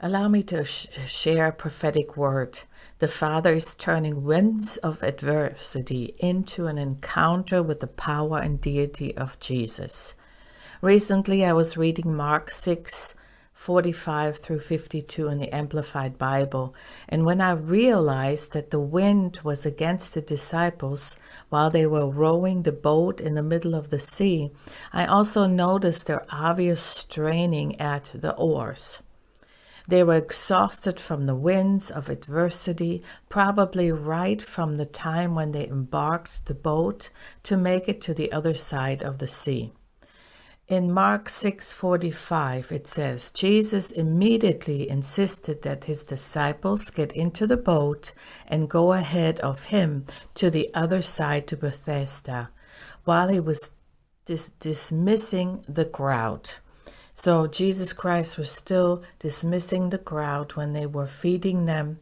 Allow me to sh share a prophetic word. The Father is turning winds of adversity into an encounter with the power and deity of Jesus. Recently, I was reading Mark 6 45 through 52 in the Amplified Bible, and when I realized that the wind was against the disciples while they were rowing the boat in the middle of the sea, I also noticed their obvious straining at the oars. They were exhausted from the winds of adversity, probably right from the time when they embarked the boat to make it to the other side of the sea. In Mark 6:45 it says Jesus immediately insisted that his disciples get into the boat and go ahead of him to the other side to Bethsaida while he was dis dismissing the crowd. So Jesus Christ was still dismissing the crowd when they were feeding them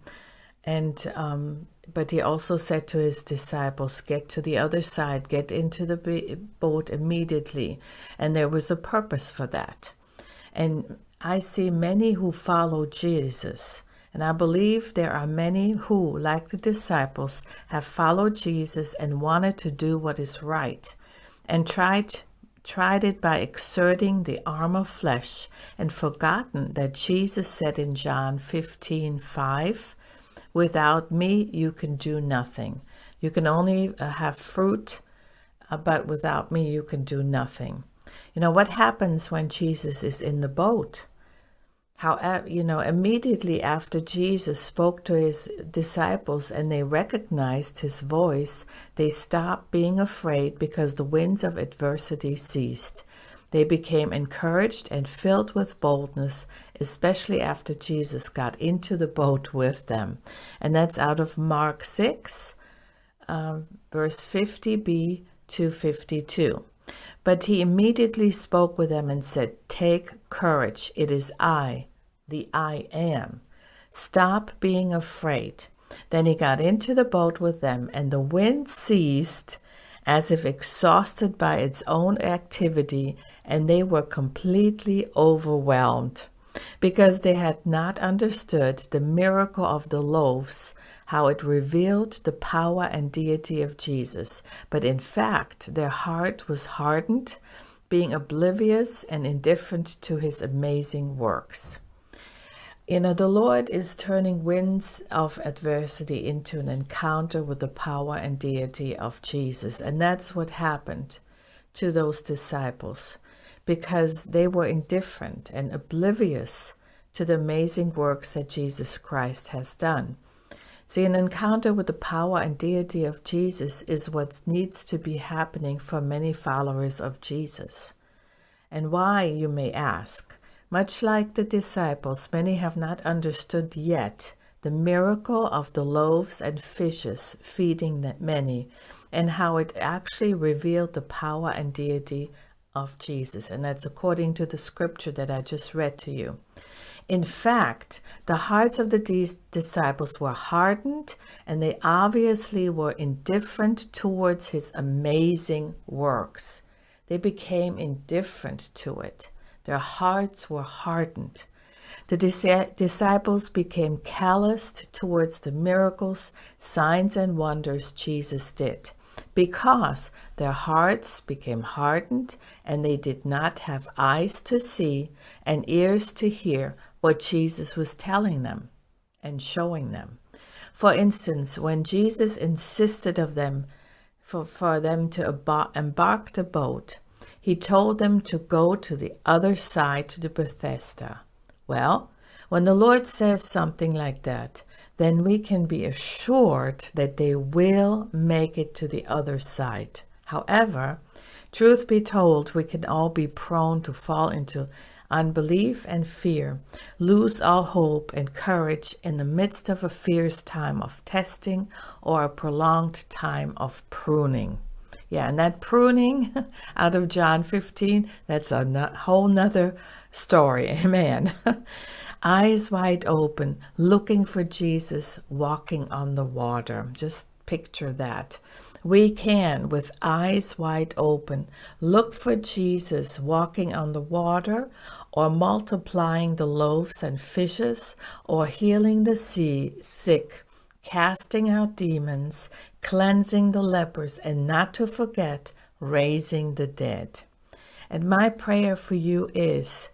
and um, but he also said to his disciples, Get to the other side, get into the boat immediately. And there was a purpose for that. And I see many who follow Jesus. And I believe there are many who, like the disciples, have followed Jesus and wanted to do what is right and tried tried it by exerting the arm of flesh and forgotten that Jesus said in John 15, 5, Without me, you can do nothing. You can only uh, have fruit, uh, but without me, you can do nothing. You know, what happens when Jesus is in the boat? However, you know, immediately after Jesus spoke to his disciples and they recognized his voice, they stopped being afraid because the winds of adversity ceased. They became encouraged and filled with boldness, especially after Jesus got into the boat with them. And that's out of Mark 6, uh, verse 50b to 52. But he immediately spoke with them and said, Take courage, it is I, the I am. Stop being afraid. Then he got into the boat with them, and the wind ceased as if exhausted by its own activity, and they were completely overwhelmed because they had not understood the miracle of the loaves, how it revealed the power and deity of Jesus. But in fact, their heart was hardened, being oblivious and indifferent to his amazing works. You know, the Lord is turning winds of adversity into an encounter with the power and deity of Jesus. And that's what happened to those disciples because they were indifferent and oblivious to the amazing works that Jesus Christ has done. See, an encounter with the power and deity of Jesus is what needs to be happening for many followers of Jesus. And why, you may ask? Much like the disciples, many have not understood yet the miracle of the loaves and fishes feeding that many and how it actually revealed the power and deity of Jesus. And that's according to the scripture that I just read to you. In fact, the hearts of the disciples were hardened and they obviously were indifferent towards his amazing works. They became indifferent to it. Their hearts were hardened. The disciples became calloused towards the miracles, signs, and wonders Jesus did because their hearts became hardened and they did not have eyes to see and ears to hear what Jesus was telling them and showing them. For instance, when Jesus insisted of them for, for them to embark the boat, he told them to go to the other side to the Bethsaida. Well, when the Lord says something like that, then we can be assured that they will make it to the other side. However, truth be told, we can all be prone to fall into unbelief and fear, lose our hope and courage in the midst of a fierce time of testing or a prolonged time of pruning. Yeah, and that pruning out of John 15, that's a whole nother story. Amen. Eyes wide open, looking for Jesus walking on the water. Just picture that. we can, with eyes wide open, look for Jesus walking on the water or multiplying the loaves and fishes or healing the sea, sick, casting out demons, cleansing the lepers, and not to forget, raising the dead. And my prayer for you is,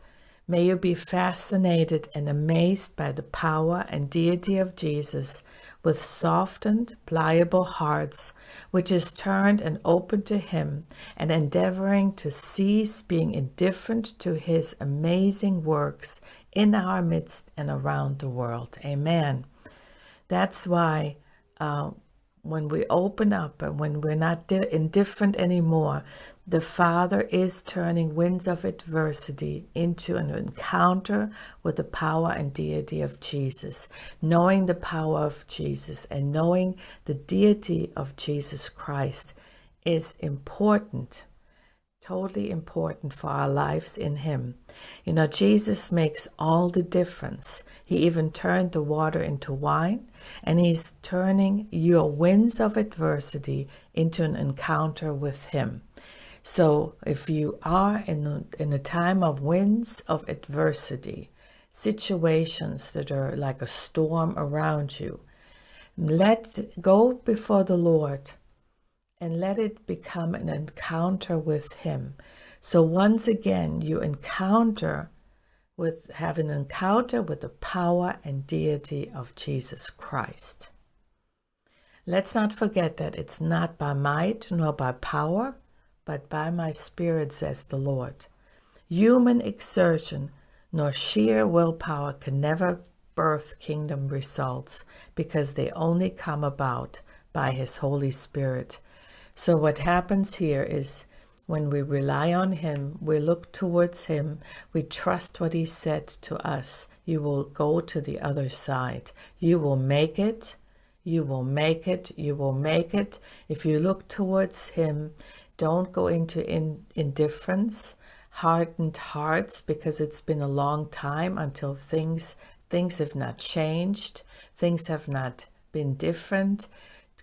may you be fascinated and amazed by the power and deity of Jesus with softened, pliable hearts, which is turned and open to him and endeavoring to cease being indifferent to his amazing works in our midst and around the world. Amen. That's why uh, when we open up and when we're not indifferent anymore, the Father is turning winds of adversity into an encounter with the power and deity of Jesus. Knowing the power of Jesus and knowing the deity of Jesus Christ is important totally important for our lives in him. You know, Jesus makes all the difference. He even turned the water into wine, and he's turning your winds of adversity into an encounter with him. So if you are in a, in a time of winds of adversity, situations that are like a storm around you, let go before the Lord and let it become an encounter with him. So once again, you encounter with have an encounter with the power and deity of Jesus Christ. Let's not forget that it's not by might nor by power, but by my spirit, says the Lord. Human exertion nor sheer willpower can never birth kingdom results because they only come about by his Holy Spirit so what happens here is when we rely on him, we look towards him, we trust what he said to us, you will go to the other side. You will make it. You will make it. You will make it. If you look towards him, don't go into in, indifference, hardened hearts, because it's been a long time until things, things have not changed. Things have not been different.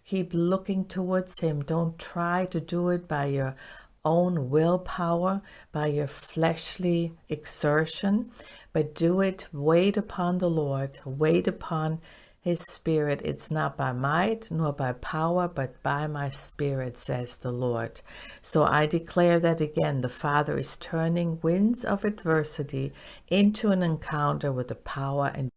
Keep looking towards him. Don't try to do it by your own willpower, by your fleshly exertion, but do it, wait upon the Lord, wait upon his spirit. It's not by might nor by power, but by my spirit, says the Lord. So I declare that again, the Father is turning winds of adversity into an encounter with the power and